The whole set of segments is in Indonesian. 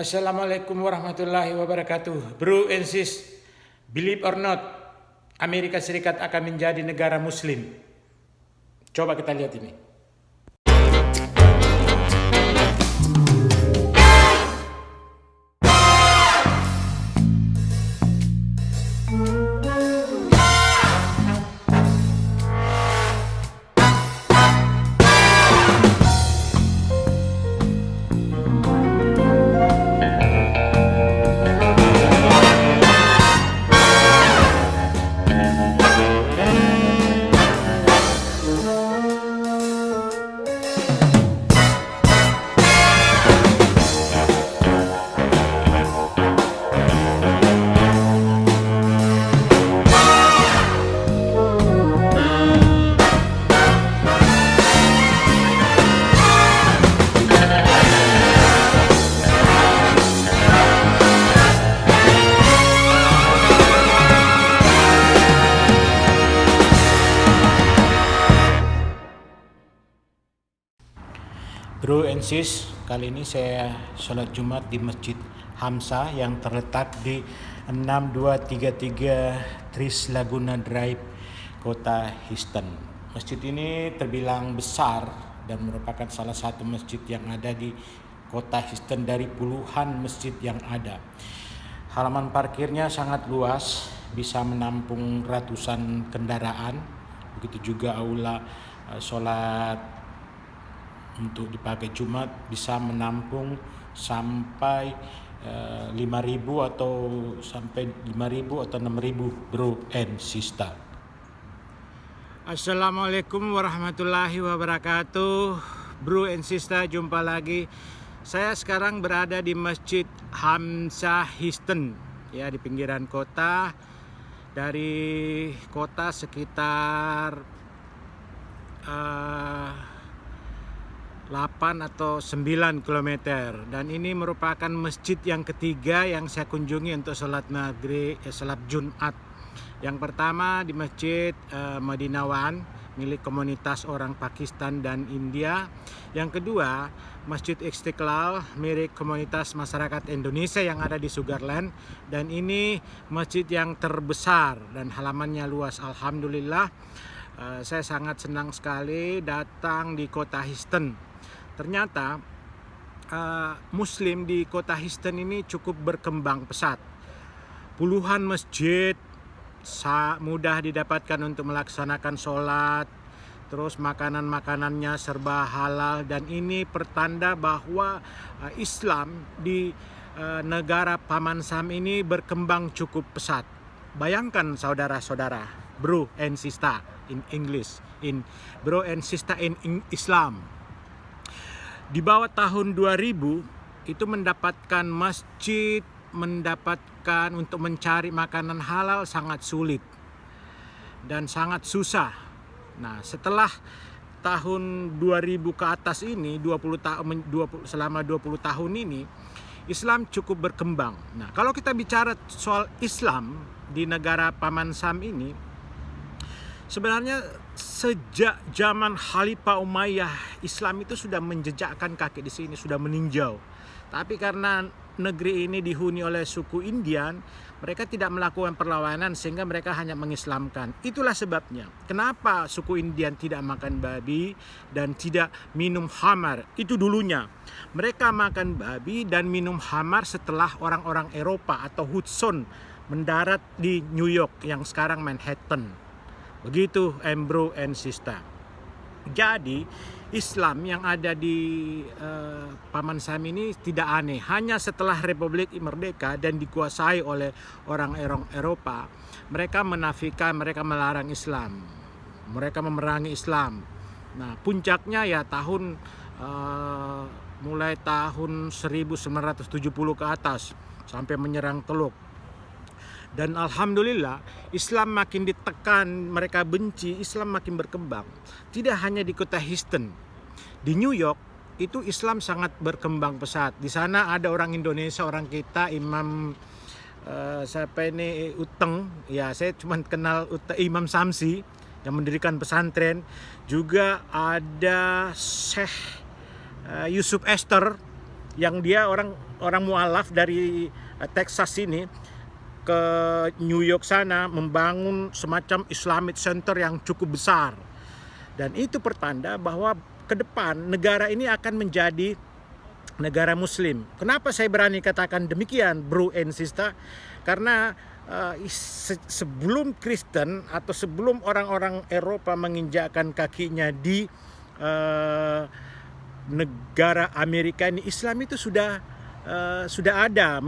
Assalamualaikum warahmatullahi wabarakatuh. Bro and sis, believe or not, Amerika Serikat akan menjadi negara muslim. Coba kita lihat ini. Bro and sis, kali ini saya sholat Jumat di Masjid Hamsa yang terletak di 6233 Tris Laguna Drive, Kota Houston. Masjid ini terbilang besar dan merupakan salah satu masjid yang ada di Kota Houston dari puluhan masjid yang ada. Halaman parkirnya sangat luas, bisa menampung ratusan kendaraan. Begitu juga aula eh, sholat untuk dipakai Jumat bisa menampung sampai eh, 5000 atau sampai 5000 atau 6000 bro and sister. Assalamualaikum warahmatullahi wabarakatuh. Bro and sister, jumpa lagi. Saya sekarang berada di Masjid Hamzah Houston ya di pinggiran kota. Dari kota sekitar uh, 8 atau 9 km dan ini merupakan masjid yang ketiga yang saya kunjungi untuk sholat maghrib eh, sholat Jumat. Yang pertama di masjid eh, Madinawan milik komunitas orang Pakistan dan India. Yang kedua Masjid Istiqlal milik komunitas masyarakat Indonesia yang ada di Sugarland. Dan ini masjid yang terbesar dan halamannya luas Alhamdulillah. Eh, saya sangat senang sekali datang di kota Houston ternyata uh, Muslim di kota Houston ini cukup berkembang pesat. Puluhan masjid mudah didapatkan untuk melaksanakan sholat, terus makanan-makanannya serba halal dan ini pertanda bahwa uh, Islam di uh, negara Paman Sam ini berkembang cukup pesat. Bayangkan saudara-saudara, bro and sister in English, in bro and sister in Islam di bawah tahun 2000 itu mendapatkan masjid, mendapatkan untuk mencari makanan halal sangat sulit dan sangat susah. Nah, setelah tahun 2000 ke atas ini 20 tahun 20 selama 20 tahun ini Islam cukup berkembang. Nah, kalau kita bicara soal Islam di negara Paman Sam ini sebenarnya sejak zaman Khalifah Umayyah Islam itu sudah menjejakkan kaki di sini, sudah meninjau. Tapi karena negeri ini dihuni oleh suku Indian, mereka tidak melakukan perlawanan sehingga mereka hanya mengislamkan. Itulah sebabnya. Kenapa suku Indian tidak makan babi dan tidak minum hamar? Itu dulunya. Mereka makan babi dan minum hamar setelah orang-orang Eropa atau Hudson mendarat di New York yang sekarang Manhattan. Begitu Embro and Sista. Jadi Islam yang ada di uh, Paman Sam ini tidak aneh. Hanya setelah Republik Merdeka dan dikuasai oleh orang-orang Eropa, mereka menafikan, mereka melarang Islam. Mereka memerangi Islam. Nah, puncaknya ya tahun uh, mulai tahun 1970 ke atas sampai menyerang Teluk dan alhamdulillah Islam makin ditekan, mereka benci, Islam makin berkembang. Tidak hanya di kota Houston, di New York itu Islam sangat berkembang pesat. Di sana ada orang Indonesia, orang kita, Imam uh, siapa ini Uteng, ya saya cuma kenal Uteng, Imam Samsi yang mendirikan pesantren. Juga ada Syekh uh, Yusuf Esther yang dia orang orang mualaf dari uh, Texas ini ke New York sana membangun semacam Islamic Center yang cukup besar. Dan itu pertanda bahwa ke depan negara ini akan menjadi negara muslim. Kenapa saya berani katakan demikian, bro and sister? Karena uh, se sebelum Kristen atau sebelum orang-orang Eropa menginjakkan kakinya di uh, negara Amerika ini, Islam itu sudah uh, sudah ada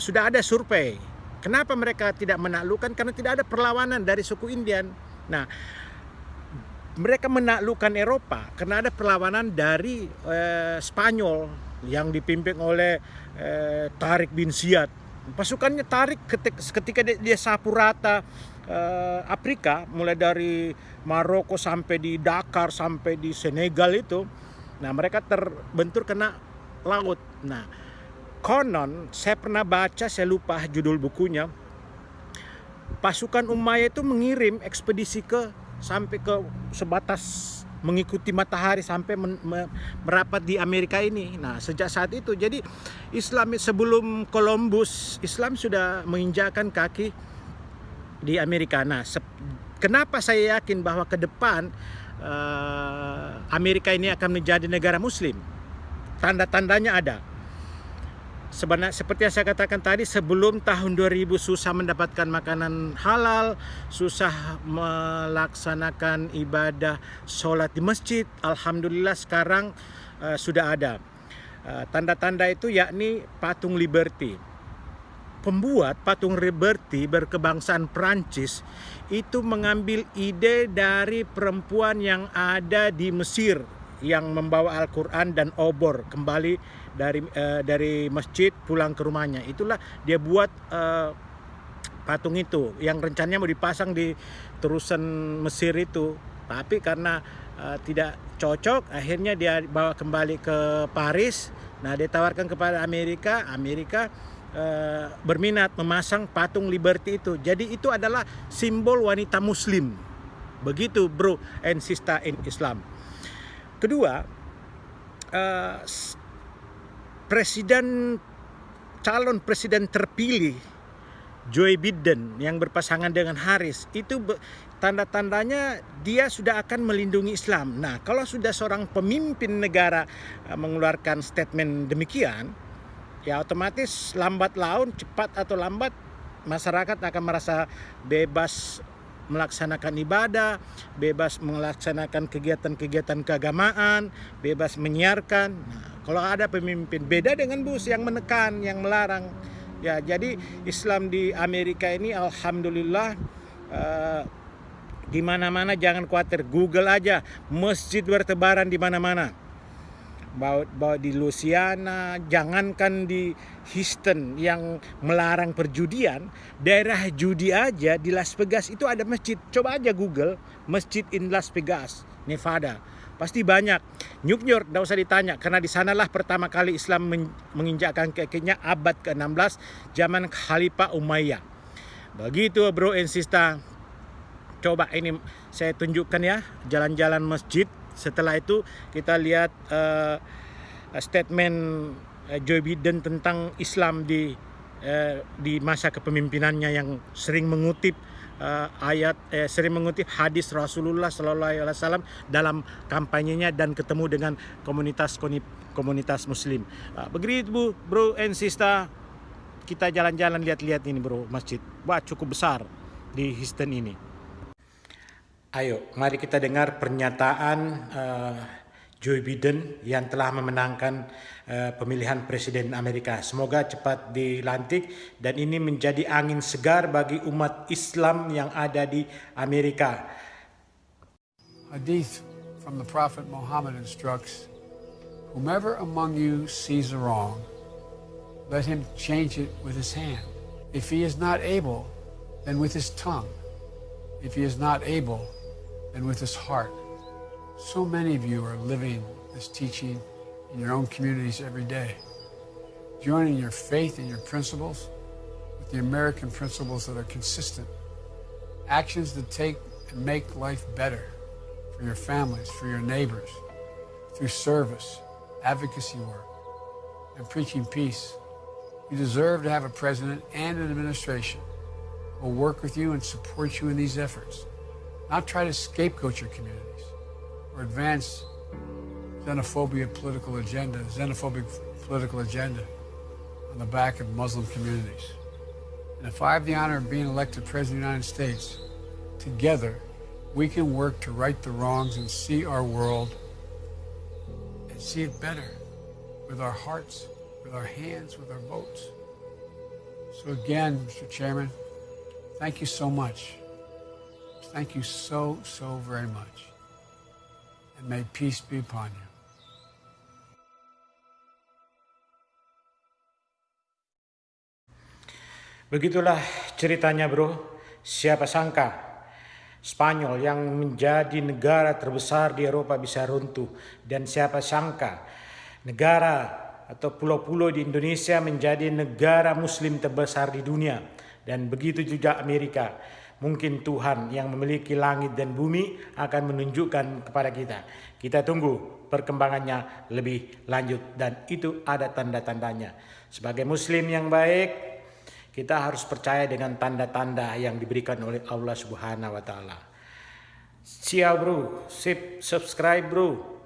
sudah ada survei Kenapa mereka tidak menaklukkan? Karena tidak ada perlawanan dari suku Indian. Nah, mereka menaklukkan Eropa karena ada perlawanan dari eh, Spanyol yang dipimpin oleh eh, Tarik bin Ziyad. Pasukannya Tarik ketika, ketika dia, dia sapu rata eh, Afrika, mulai dari Maroko sampai di Dakar sampai di Senegal itu. Nah, mereka terbentur kena laut. Nah, konon saya pernah baca saya lupa judul bukunya pasukan Umayyah itu mengirim ekspedisi ke sampai ke sebatas mengikuti matahari sampai men, me, merapat di Amerika ini. Nah, sejak saat itu jadi Islam sebelum Columbus Islam sudah menginjakan kaki di Amerika. Nah, kenapa saya yakin bahwa ke depan uh, Amerika ini akan menjadi negara muslim? Tanda-tandanya ada sebenarnya seperti yang saya katakan tadi sebelum tahun 2000 susah mendapatkan makanan halal susah melaksanakan ibadah sholat di masjid Alhamdulillah sekarang uh, sudah ada. Eh, tanda-tanda uh, itu yakni patung Liberty. Pembuat patung Liberty berkebangsaan Prancis itu mengambil ide dari perempuan yang ada di Mesir yang membawa Al-Quran dan obor kembali dari uh, dari masjid pulang ke rumahnya. Itulah dia buat uh, patung itu yang rencananya mau dipasang di terusan Mesir itu. Tapi karena uh, tidak cocok, akhirnya dia bawa kembali ke Paris. Nah, dia tawarkan kepada Amerika, Amerika uh, berminat memasang patung Liberty itu. Jadi itu adalah simbol wanita muslim. Begitu bro and sister in Islam. Kedua, uh, presiden calon presiden terpilih Joe Biden yang berpasangan dengan Harris itu tanda-tandanya dia sudah akan melindungi Islam. Nah, kalau sudah seorang pemimpin negara uh, mengeluarkan statement demikian, ya otomatis lambat laun, cepat atau lambat masyarakat akan merasa bebas melaksanakan ibadah, bebas melaksanakan kegiatan-kegiatan keagamaan, bebas menyiarkan. Nah, kalau ada pemimpin beda dengan Bush yang menekan, yang melarang. Ya, jadi Islam di Amerika ini alhamdulillah uh, di mana-mana jangan khawatir, Google aja masjid bertebaran di mana-mana bawa, bawa di Louisiana, jangankan di Houston yang melarang perjudian, daerah judi aja di Las Vegas itu ada masjid. Coba aja Google masjid in Las Vegas, Nevada. Pasti banyak. New York tidak usah ditanya karena di sanalah pertama kali Islam menginjakkan kakinya abad ke-16 zaman Khalifah Umayyah. Begitu bro and sister. Coba ini saya tunjukkan ya jalan-jalan masjid setelah itu kita lihat uh, statement uh, Joe Biden tentang Islam di uh, di masa kepemimpinannya yang sering mengutip uh, ayat eh, sering mengutip hadis Rasulullah Sallallahu Alaihi Wasallam dalam kampanyenya dan ketemu dengan komunitas komunitas Muslim. Uh, begitu bu, bro and sister, kita jalan-jalan lihat-lihat ini bro masjid. Wah cukup besar di Houston ini. Ayo, mari kita dengar pernyataan uh, Joe Biden yang telah memenangkan uh, pemilihan presiden Amerika. Semoga cepat dilantik dan ini menjadi angin segar bagi umat Islam yang ada di Amerika. Hadith from the Prophet Muhammad instructs, Whomever among you sees a wrong, let him change it with his hand. If he is not able, then with his tongue. If he is not able, and with his heart. So many of you are living this teaching in your own communities every day, joining your faith and your principles with the American principles that are consistent, actions that take and make life better for your families, for your neighbors, through service, advocacy work, and preaching peace, you deserve to have a president and an administration who will work with you and support you in these efforts, not try to scapegoat your communities or advance xenophobia political agenda, xenophobic political agenda on the back of Muslim communities. And if I have the honor of being elected President of the United States, together we can work to right the wrongs and see our world and see it better with our hearts, with our hands, with our votes. So again, Mr. Chairman, thank you so much. Thank you so, so very much. And may peace be upon you. Begitulah ceritanya bro, siapa sangka Spanyol yang menjadi negara terbesar di Eropa bisa runtuh dan siapa sangka negara atau pulau-pulau di Indonesia menjadi negara muslim terbesar di dunia dan begitu juga Amerika mungkin Tuhan yang memiliki langit dan bumi akan menunjukkan kepada kita kita tunggu perkembangannya lebih lanjut dan itu ada tanda-tandanya sebagai muslim yang baik kita harus percaya dengan tanda-tanda yang diberikan oleh Allah Subhanahu wa taala. Siap bro, sip subscribe bro.